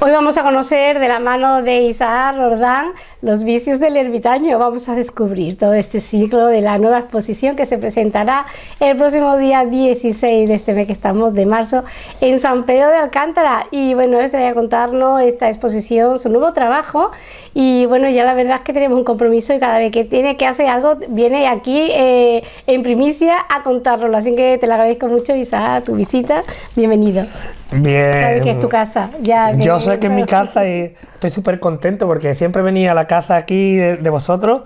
Hoy vamos a conocer de la mano de Isaac Rordán los vicios del ermitaño. Vamos a descubrir todo este ciclo de la nueva exposición que se presentará el próximo día 16 de este mes que estamos de marzo en San Pedro de Alcántara. Y bueno, les voy a contarnos esta exposición, su nuevo trabajo. Y bueno, ya la verdad es que tenemos un compromiso y cada vez que tiene que hacer algo viene aquí eh, en primicia a contárnoslo. Así que te lo agradezco mucho, Isaac, tu visita. Bienvenido. Bien. Sabes que es tu casa. Ya, Yo sé que es mi casa y estoy súper contento porque siempre venía a la casa aquí de, vosotros.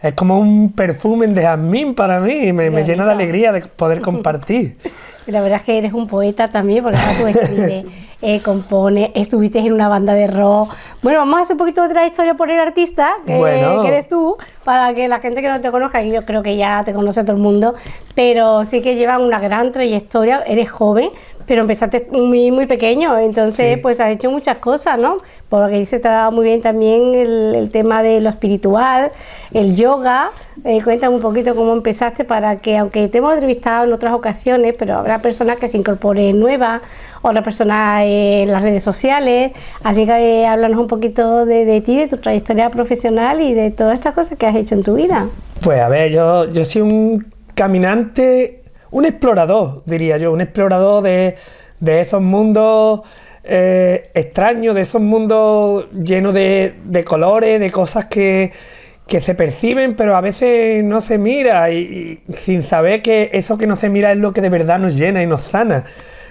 Es como un perfume de jazmín para mí y me, me llena de alegría de poder compartir. La verdad es que eres un poeta también, porque tú escribes, eh, compone, estuviste en una banda de rock. Bueno, vamos a hacer un poquito de otra historia por el artista, que, que, eres tú, para que la gente que no te conozca, y yo creo que ya te conoce todo el mundo, pero sí que llevan una gran trayectoria, eres joven, pero empezaste muy, muy pequeño, entonces pues has hecho muchas cosas, ¿no? Porque dice te ha dado muy bien también el, tema de lo espiritual, el yoga. Eh, cuéntame un poquito cómo empezaste para que, aunque te hemos entrevistado en otras ocasiones, pero habrá personas que se incorporen nuevas, otra personas en las redes sociales, así que eh, háblanos un poquito de, de, ti, de tu trayectoria profesional y de todas estas cosas que has hecho en tu vida. Pues a ver, yo, yo soy un caminante, un explorador, diría yo, un explorador de, esos mundos eh, extraños, de esos mundos llenos de, colores, de cosas que, se perciben, pero a veces no se mira y, sin saber que eso que no se mira es lo que de verdad nos llena y nos sana.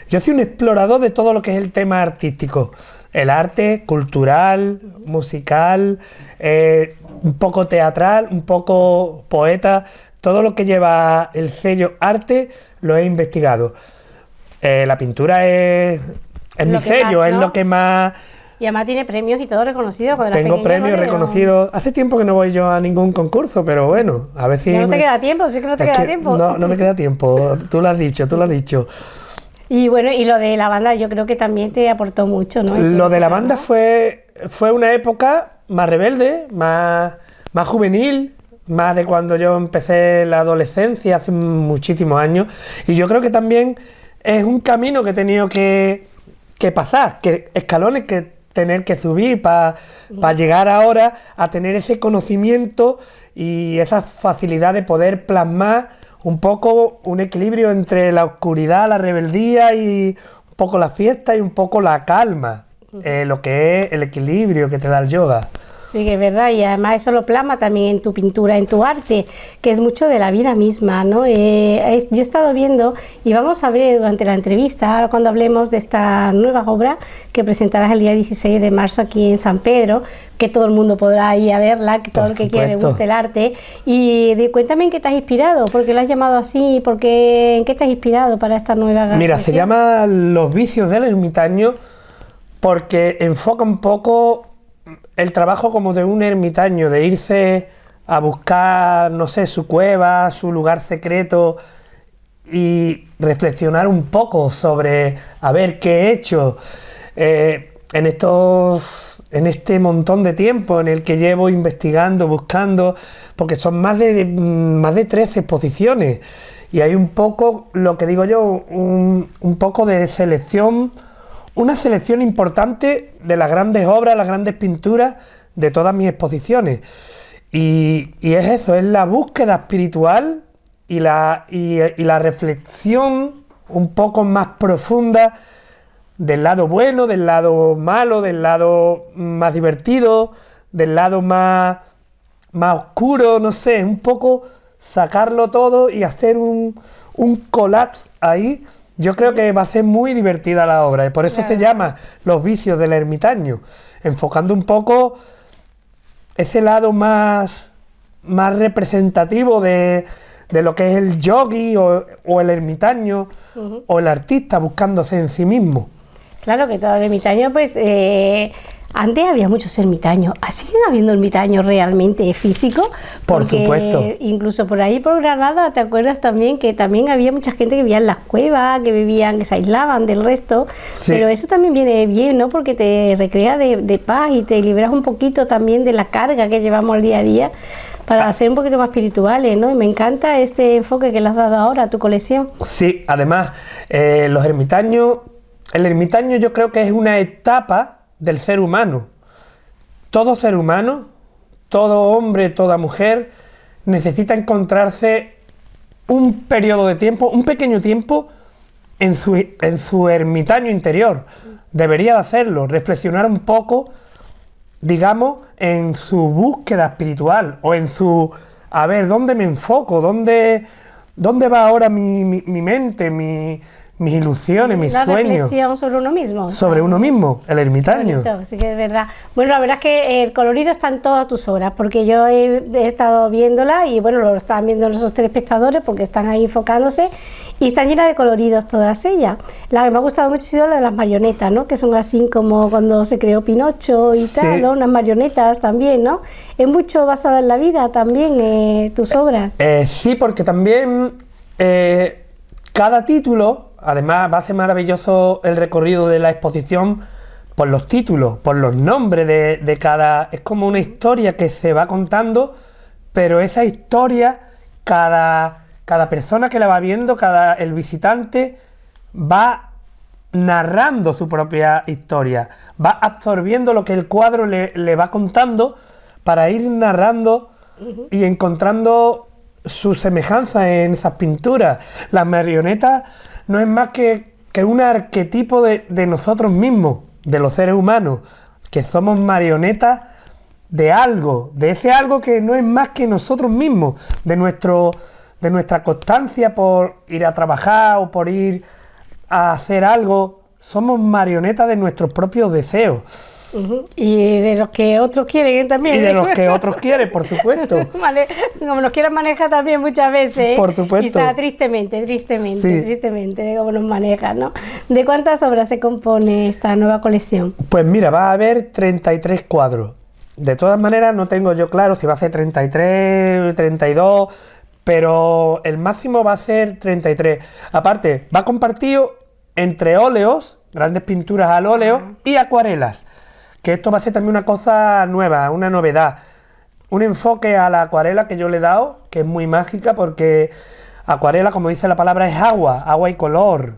Yo soy un explorador de todo lo que es el tema artístico, el arte cultural, musical, eh, un poco teatral, un poco poeta, todo lo que lleva el sello arte lo he investigado. Eh, la pintura es, mi sello, es lo que más... Y además tiene premios y todo reconocido. Tengo premios reconocidos. Hace tiempo que no voy yo a ningún concurso, pero bueno, a ver si... no te queda tiempo, sí que no te queda tiempo. No, no me queda tiempo, tú lo has dicho, tú lo has dicho. Y bueno, y lo de la banda yo creo que también te aportó mucho, ¿no? lo de la banda fue, fue una época más rebelde, más, más juvenil, más de cuando yo empecé la adolescencia, hace muchísimos años, y yo creo que también es un camino que he tenido que, pasar, que escalones que tener que subir para llegar ahora a tener ese conocimiento y esa facilidad de poder plasmar un poco un equilibrio entre la oscuridad, la rebeldía y un poco la fiesta y un poco la calma, eh, lo que es el equilibrio que te da el yoga. Sí, que es verdad, y además eso lo plasma también en tu pintura, en tu arte, que es mucho de la vida misma, ¿no? Eh, yo he estado viendo, y vamos a ver durante la entrevista, cuando hablemos de esta nueva obra que presentarás el día 16 de marzo aquí en San Pedro, que todo el mundo podrá ir a verla, que todo el que quiera le guste el arte, y cuéntame en qué te has inspirado, por qué lo has llamado así, porque, en qué te has inspirado para esta nueva... Mira, se llama Los vicios del ermitaño, porque enfoca un poco el trabajo como de un ermitaño, de irse a buscar, no sé, su cueva, su lugar secreto y reflexionar un poco sobre a ver qué he hecho eh, en estos en este montón de tiempo en el que llevo investigando, buscando, porque son más de, más de 13 exposiciones. Y hay un poco, lo que digo yo, un poco de selección una selección importante de las grandes obras, las grandes pinturas de todas mis exposiciones. Y, es eso, es la búsqueda espiritual y la, y, la reflexión un poco más profunda del lado bueno, del lado malo, del lado más divertido, del lado más, más oscuro, no sé, un poco sacarlo todo y hacer un, un colapse ahí yo creo que va a ser muy divertida la obra y por eso se llama Los vicios del ermitaño, enfocando un poco ese lado más, más representativo de, lo que es el yogi o, el ermitaño o el artista buscándose en sí mismo. Claro que todo el ermitaño pues eh, antes había muchos ermitaños, ¿siguen habiendo ermitaños realmente físicos? Por supuesto. Incluso por ahí por Granada, ¿te acuerdas también que también había mucha gente que vivía en las cuevas, que vivían, que se aislaban del resto? Pero eso también viene bien, ¿no? Porque te recrea de, paz y te liberas un poquito también de la carga que llevamos al día a día para ah. ser un poquito más espirituales, ¿no? Y me encanta este enfoque que le has dado ahora a tu colección. Sí, además, eh, los ermitaños, el ermitaño yo creo que es una etapa del ser humano. Todo ser humano, todo hombre, toda mujer, necesita encontrarse un periodo de tiempo, un pequeño tiempo, en su, en su ermitaño interior. Debería de hacerlo, reflexionar un poco, digamos, en su búsqueda espiritual o en su, a ver, ¿dónde me enfoco? ¿Dónde, dónde va ahora mi, mi mente, mi, mis ilusiones, mis sueños. La reflexión sobre uno mismo. Sobre uno mismo, el ermitaño. sí que es verdad. Bueno, la verdad es que el colorido está en todas tus obras, porque yo he, estado viéndola y bueno, lo están viendo los tres espectadores porque están ahí enfocándose y están llenas de coloridos todas ellas. La que me ha gustado mucho ha sido la de las marionetas, ¿no? Que son así como cuando se creó Pinocho y tal, ¿no? Unas marionetas también, ¿no? Es mucho basada en la vida también eh, tus obras. Eh, sí, porque también eh, cada título además va a ser maravilloso el recorrido de la exposición por los títulos, por los nombres de, cada... Es como una historia que se va contando, pero esa historia, cada, cada persona que la va viendo, cada el visitante, va narrando su propia historia, va absorbiendo lo que el cuadro le, le va contando para ir narrando y encontrando su semejanza en esas pinturas. Las marionetas no es más que, un arquetipo de, nosotros mismos, de los seres humanos, que somos marionetas de algo, de ese algo que no es más que nosotros mismos, de, nuestro, de nuestra constancia por ir a trabajar o por ir a hacer algo, somos marionetas de nuestros propios deseos. Y de los que otros quieren también. Y de los que otros quieren, por supuesto. como nos quieren manejar también muchas veces. Por supuesto. Quizá tristemente, tristemente, tristemente, de cómo nos manejan, ¿no? ¿De cuántas obras se compone esta nueva colección? Pues mira, va a haber 33 cuadros. De todas maneras, no tengo yo claro si va a ser 33, 32, pero el máximo va a ser 33. Aparte, va compartido entre óleos, grandes pinturas al óleo, y acuarelas que esto va a ser también una cosa nueva, una novedad. Un enfoque a la acuarela que yo le he dado, que es muy mágica porque acuarela, como dice la palabra, es agua, agua y color.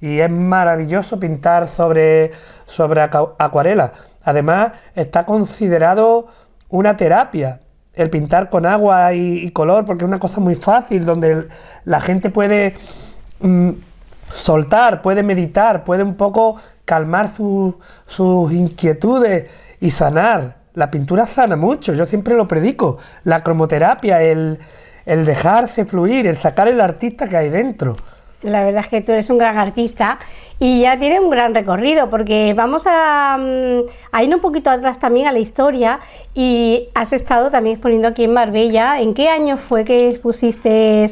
Y es maravilloso pintar sobre, sobre acuarela. Además, está considerado una terapia el pintar con agua y, color, porque es una cosa muy fácil, donde la gente puede mm, soltar, puede meditar, puede un poco calmar sus inquietudes y sanar. La pintura sana mucho, yo siempre lo predico. La cromoterapia, el, dejarse fluir, el sacar el artista que hay dentro. La verdad es que tú eres un gran artista y ya tiene un gran recorrido porque vamos a, mm, a, ir un poquito atrás también a la historia y has estado también exponiendo aquí en Marbella. ¿En qué año fue que pusiste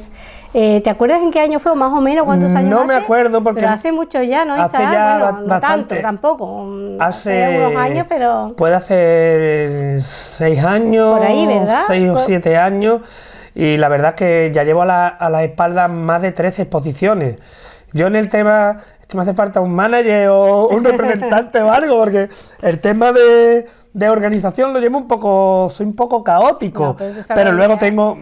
eh, ¿Te acuerdas en qué año fue más o menos? ¿Cuántos años No me acuerdo porque... Pero hace mucho ya, ¿no? Hace ya bastante. tanto, tampoco. Hace, unos años, pero... Puede hacer seis años, Por ahí, ¿verdad? seis o siete años. Y la verdad es que ya llevo a la, a la espalda más de 13 exposiciones. Yo en el tema es que me hace falta un manager o un representante o algo, porque el tema de, de, organización lo llevo un poco, soy un poco caótico, pero luego tengo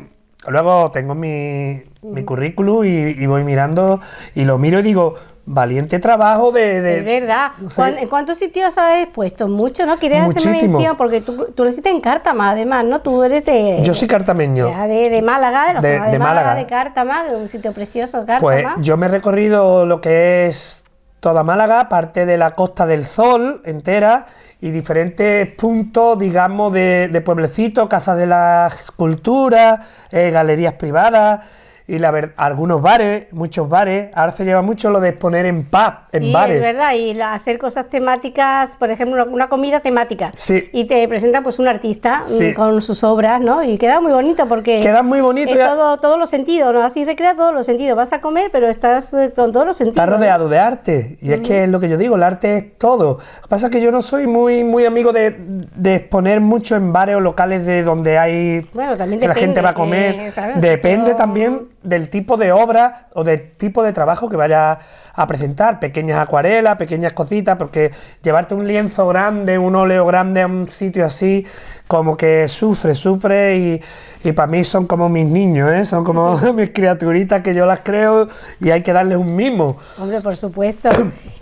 Luego tengo mi, mi currículum y, voy mirando y lo miro y digo, valiente trabajo de... Es verdad. ¿En cuántos sitios has expuesto? Mucho, ¿no? ¿Quieres hacer mención? Porque tú, tú naciste en Cártama, además, ¿no? Tú eres de... Yo soy cartameño. De, de, Málaga, de la de, zona de, Málaga, de Cártama, de un sitio precioso, Cártama. Pues yo me he recorrido lo que es toda Málaga, parte de la Costa del Sol entera y diferentes puntos, digamos, de, de pueblecitos, casas de la cultura, eh, galerías privadas, y la ver, algunos bares, muchos bares, ahora se lleva mucho lo de exponer en pub, en bares. es verdad, y hacer cosas temáticas, por ejemplo, una comida temática. Sí. Y te presenta pues un artista mm, con sus obras, ¿no? Y queda muy bonito porque... Queda muy bonito. Es todo, todos los sentidos, ¿no? Así recrea todos los sentidos. Vas a comer, pero estás eh, con todos los sentidos. Estás rodeado de arte, y es que es lo que yo digo, el arte es todo. Lo que pasa es que yo no soy muy, muy amigo de, de exponer mucho en bares o locales de donde hay... Bueno, también que la gente va a comer. depende también del tipo de obra o del tipo de trabajo que vayas a presentar. Pequeñas acuarelas, pequeñas cositas, porque llevarte un lienzo grande, un óleo grande a un sitio así, como que sufre, sufre y, y para mí son como mis niños, ¿eh? son como mis criaturitas que yo las creo y hay que darles un mimo. Hombre, por supuesto.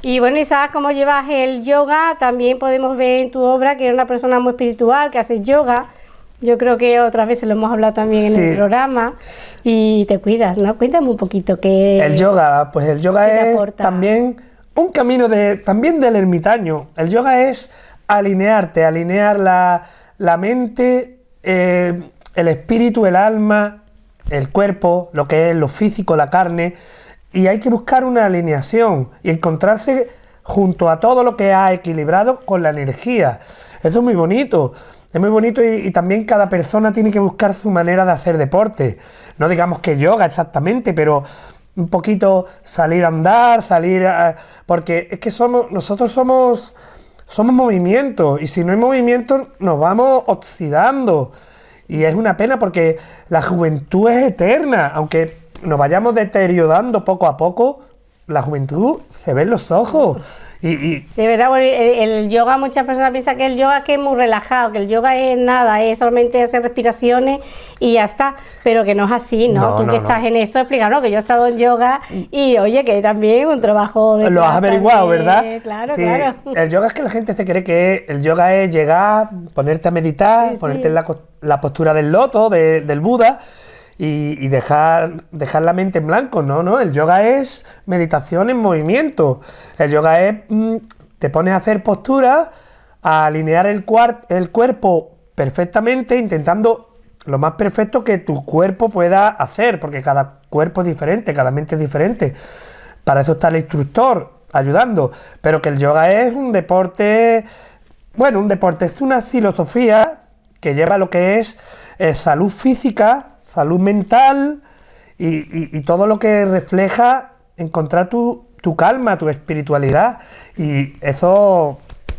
y bueno, y sabes cómo llevas el yoga, también podemos ver en tu obra que eres una persona muy espiritual, que haces yoga. Yo creo que otras veces lo hemos hablado también en el programa y te cuidas, ¿no? Cuéntame un poquito que... El yoga, pues el yoga es también un camino de, también del ermitaño. El yoga es alinearte, alinear la, la mente, eh, el espíritu, el alma, el cuerpo, lo que es lo físico, la carne, y hay que buscar una alineación y encontrarse junto a todo lo que ha equilibrado con la energía. Eso es muy bonito. Es muy bonito y, también cada persona tiene que buscar su manera de hacer deporte. No digamos que yoga exactamente, pero un poquito salir a andar, salir a, porque es que somos nosotros somos somos movimiento y si no hay movimiento nos vamos oxidando. Y es una pena porque la juventud es eterna, aunque nos vayamos deteriorando poco a poco, la juventud se ve en los ojos. Y, De verdad, el, yoga, muchas personas piensan que el yoga que es muy relajado, que el yoga es nada, es solamente hacer respiraciones y ya está, pero que no es así, ¿no? Tú que estás en eso, explícanos que yo he estado en yoga y oye, que también un trabajo de... Lo has averiguado, ¿verdad? Claro, claro. El yoga es que la gente se cree que el yoga es llegar, ponerte a meditar, ponerte en la, postura del loto, del Buda y, dejar, dejar la mente en blanco. No, no, el yoga es meditación en movimiento. El yoga es, mm, te pones a hacer posturas, a alinear el, el cuerpo perfectamente, intentando lo más perfecto que tu cuerpo pueda hacer, porque cada cuerpo es diferente, cada mente es diferente. Para eso está el instructor ayudando, pero que el yoga es un deporte, bueno, un deporte, es una filosofía que lleva lo que es eh, salud física, salud mental y, todo lo que refleja encontrar tu, tu, calma, tu espiritualidad. Y eso,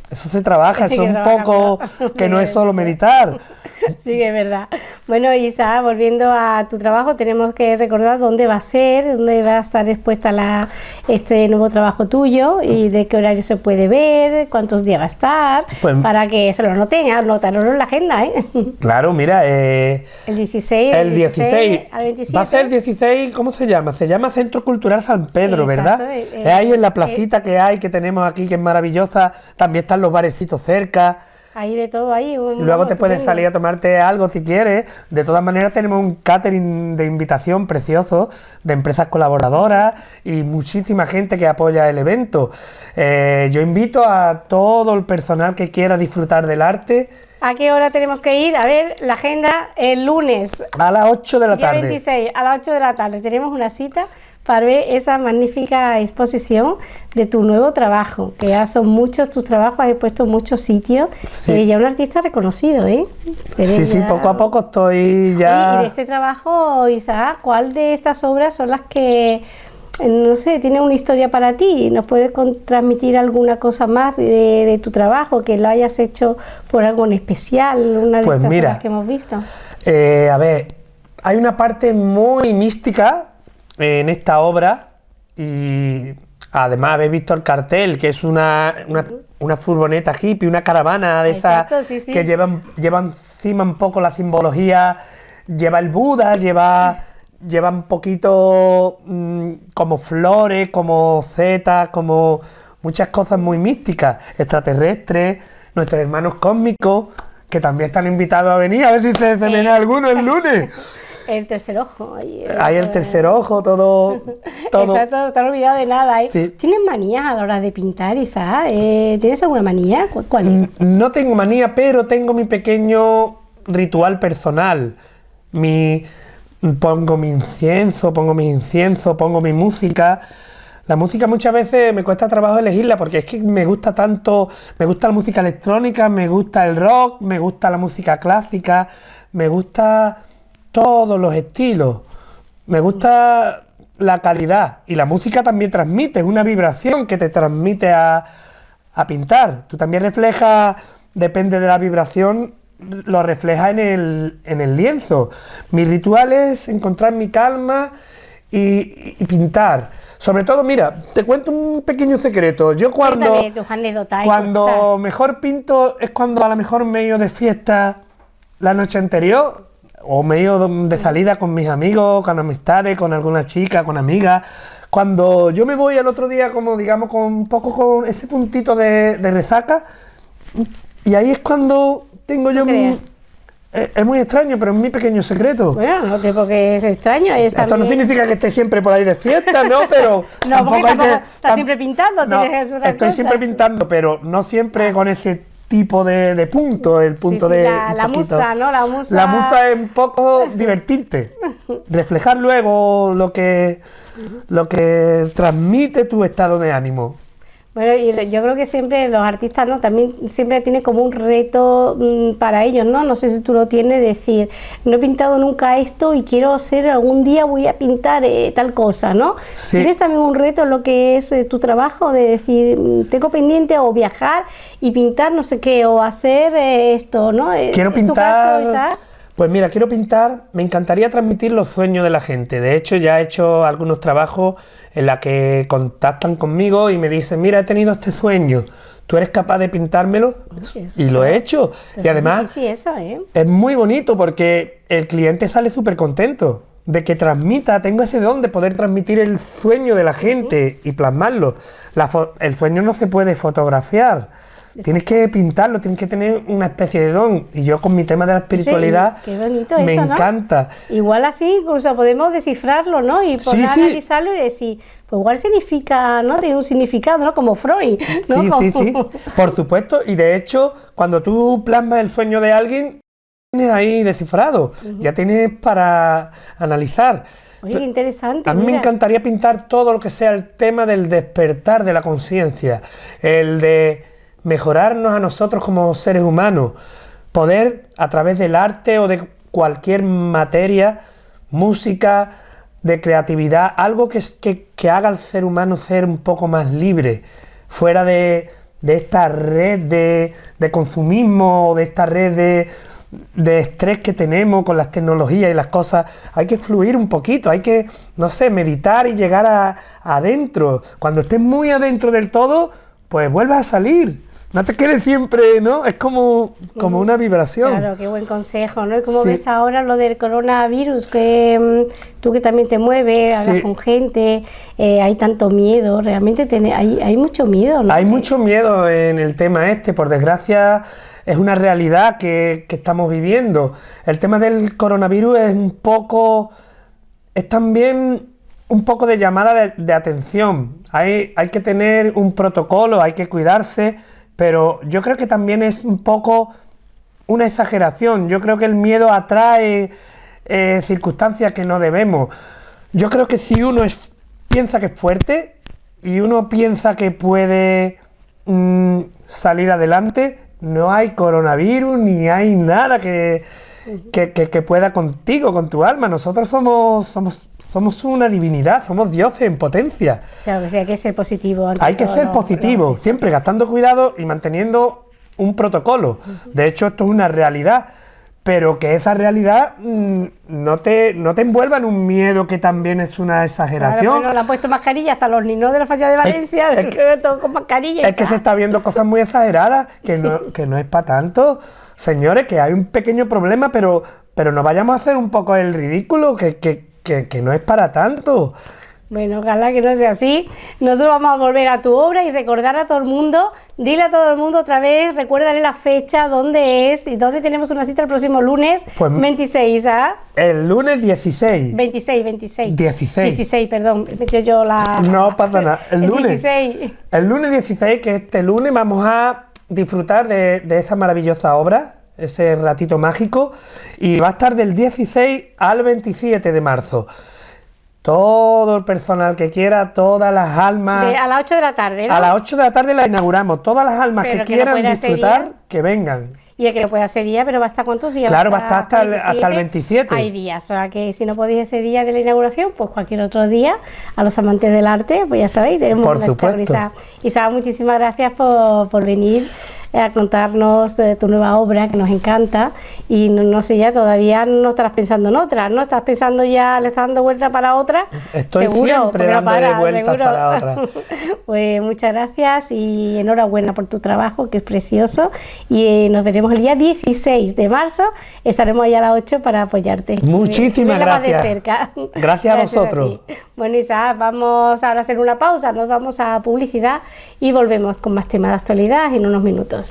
eso se trabaja, eso es un poco que no es solo meditar. Sí, es verdad. Bueno, Isa, volviendo a tu trabajo, tenemos que recordar dónde va a ser, dónde va a estar expuesta la, este nuevo trabajo tuyo y de qué horario se puede ver, cuántos días va a estar, pues para que se lo noten, anotarlo en la agenda. ¿eh? Claro, mira. Eh, el 16. El 16. Va a ser 16, ¿cómo se llama? Se llama Centro Cultural San Pedro, ¿verdad? Eh, es ahí en la placita que hay, que tenemos aquí, que es maravillosa. También están los barecitos cerca. Hay de todo ahí. Luego te puedes salir a tomarte algo si quieres. De todas maneras tenemos un catering de invitación precioso de empresas colaboradoras y muchísima gente que apoya el evento. Eh, yo invito a todo el personal que quiera disfrutar del arte. ¿A qué hora tenemos que ir? A ver, la agenda el lunes. A las 8 de la tarde. 26, a las 8 de la tarde. Tenemos una cita para ver esa magnífica exposición de tu nuevo trabajo, que ya son muchos tus trabajos, has puesto muchos sitios, sí. Eh, ya un artista reconocido, ¿eh? sí, sí, poco a poco estoy ya... y de este trabajo, Isaac, ¿cuál de estas obras son las que, eh, no sé, tiene una historia para ti? ¿Nos puedes transmitir alguna cosa más de, tu trabajo, que lo hayas hecho por algo en especial, una de pues estas obras que hemos visto? Eh, a ver, hay una parte muy mística en esta obra y además habéis visto el cartel, que es una, una, furgoneta hippie, una caravana de esas que llevan, llevan encima un poco la simbología, lleva el Buda, lleva, lleva un poquito mm, como flores, como zetas, como muchas cosas muy místicas, extraterrestres, nuestros hermanos cósmicos, que también están invitados a venir, a ver si se, se alguno el lunes. El tercer ojo. Ahí, Hay el tercer ojo, todo... todo. Está todo, olvidado de nada. ¿eh? ¿Tienes manía a la hora de pintar, Isa? Eh, ¿Tienes alguna manía? ¿Cuál es? No tengo manía, pero tengo mi pequeño ritual personal. Mi... Pongo mi incienso, pongo mi incienso, pongo mi música. La música muchas veces me cuesta trabajo elegirla porque es que me gusta tanto, me gusta la música electrónica, me gusta el rock, me gusta la música clásica, me gusta todos los estilos. Me gusta la calidad y la música también transmite, es una vibración que te transmite a, pintar. Tú también reflejas, depende de la vibración, lo refleja en el, en el lienzo. Mi ritual es encontrar mi calma y, pintar. Sobre todo, mira, te cuento un pequeño secreto. Yo cuando, cuando mejor pinto es cuando a lo mejor me he ido de fiesta la noche anterior o me he ido de salida con mis amigos, con amistades, con alguna chica, con amigas. Cuando yo me voy al otro día como digamos con un poco con ese puntito de, resaca y ahí es cuando tengo yo mi, es, muy extraño, pero es mi pequeño secreto. Bueno, no que es extraño. Esto no significa que esté siempre por ahí de fiesta, ¿no? Pero no, tampoco hay que, estás siempre pintando. No, estoy siempre pintando, pero no siempre con ese tipo de, punto, el punto de... La, musa, ¿no? La musa... La musa es un poco divertirte, reflejar luego lo que, lo que transmite tu estado de ánimo. Bueno, y yo creo que siempre los artistas, ¿no? También siempre tiene como un reto mm, para ellos, ¿no? No sé si tú lo tienes, decir, no he pintado nunca esto y quiero ser, algún día voy a pintar eh, tal cosa, ¿no? ¿Tienes también un reto en lo que es eh, tu trabajo de decir, mm, tengo pendiente o viajar y pintar no sé qué, o hacer eh, esto, ¿no? Quiero pintar... Pues mira, quiero pintar, me encantaría transmitir los sueños de la gente. De hecho, ya he hecho algunos trabajos en la que contactan conmigo y me dicen, mira, he tenido este sueño, ¿tú eres capaz de pintármelo? y lo he hecho. y además, eso, ¿eh? es muy bonito porque el cliente sale súper contento de que transmita, tengo ese don de poder transmitir el sueño de la gente y plasmarlo. el sueño no se puede fotografiar Tienes que pintarlo, tienes que tener una especie de don. Y yo con mi tema de la espiritualidad me encanta. Igual así, incluso podemos descifrarlo, ¿no? Y poder analizarlo y decir, pues igual significa, ¿no? Tiene un significado, ¿no? Como Freud, ¿no? Sí, sí, sí. Por supuesto. Y de hecho, cuando tú plasmas el sueño de alguien, tienes ahí descifrado. Ya tienes para analizar. Oye, interesante. A mí me encantaría pintar todo lo que sea el tema del despertar de la conciencia. El de mejorarnos a nosotros como seres humanos, poder a través del arte o de cualquier materia, música, de creatividad, algo que, que, haga al ser humano ser un poco más libre, fuera de, esta red de, de, consumismo, de esta red de, de estrés que tenemos con las tecnologías y las cosas, hay que fluir un poquito, hay que, no sé, meditar y llegar a, adentro. Cuando estés muy adentro del todo, pues vuelvas a salir no te quedes siempre, ¿no? Es como, como una vibración. Claro, qué buen consejo, ¿no? Y como ves ahora lo del coronavirus, que mm, tú que también te mueves, hablas con gente, eh, hay tanto miedo, realmente hay, hay mucho miedo, ¿no? Hay mucho miedo en el tema este, por desgracia es una realidad que, que estamos viviendo. El tema del coronavirus es un poco, es también un poco de llamada de, de atención. Hay, hay que tener un protocolo, hay que cuidarse, pero yo creo que también es un poco una exageración. Yo creo que el miedo atrae eh, circunstancias que no debemos. Yo creo que si uno piensa que es fuerte y uno piensa que puede mm, salir adelante, no hay coronavirus ni hay nada que, que, pueda contigo, con tu alma. Nosotros somos, somos, somos una divinidad, somos dioses en potencia. Claro que sí, hay que ser positivo. Hay que ser positivo, siempre gastando cuidado y manteniendo un protocolo. De hecho, esto es una realidad, pero que esa realidad mm, no, te, no te envuelva en un miedo que también es una exageración. Claro, le han puesto mascarilla hasta los niños de la falla de Valencia, es, todo con mascarilla. Es que se está viendo cosas muy exageradas, que no, que no es para tanto señores, que hay un pequeño problema, pero, pero no vayamos a hacer un poco el ridículo, que, que, que, no es para tanto. Bueno, ojalá que no sea así. Nosotros vamos a volver a tu obra y recordar a todo el mundo, dile a todo el mundo otra vez, recuérdale la fecha, dónde es y dónde tenemos una cita el próximo lunes 26, pues ¿ah? El lunes 16. 26, 26. 16. 16, perdón, yo la... No pasa nada, el, lunes. 16. El lunes 16, que este lunes vamos a disfrutar de, de esa maravillosa obra, ese ratito mágico, y va a estar del 16 al 27 de marzo. Todo el personal que quiera, todas las almas... a las 8 de la tarde, A las 8 de la tarde la inauguramos. Todas las almas que, quieran disfrutar... que vengan. Y el que no pueda ese día, pero va a estar cuántos días? Claro, va a estar hasta el, hasta el 27. Hay días, o sea que si no podéis ese día de la inauguración, pues cualquier otro día, a los amantes del arte, pues ya sabéis, tenemos Por supuesto. Isa, muchísimas gracias por, por venir a contarnos de tu nueva obra que nos encanta y no, sé ya todavía no estarás pensando en otra, ¿no? Estás pensando ya, le estás dando vuelta para otra. Estoy siempre dándole vueltas para otra. pues muchas gracias y enhorabuena por tu trabajo que es precioso y eh, nos veremos el día 16 de marzo, estaremos allá a las 8 para apoyarte. Muchísimas gracias. De cerca. Gracias, a vosotros. bueno Isa, vamos ahora a hacer una pausa, nos vamos a publicidad y volvemos con más temas de actualidad en unos minutos.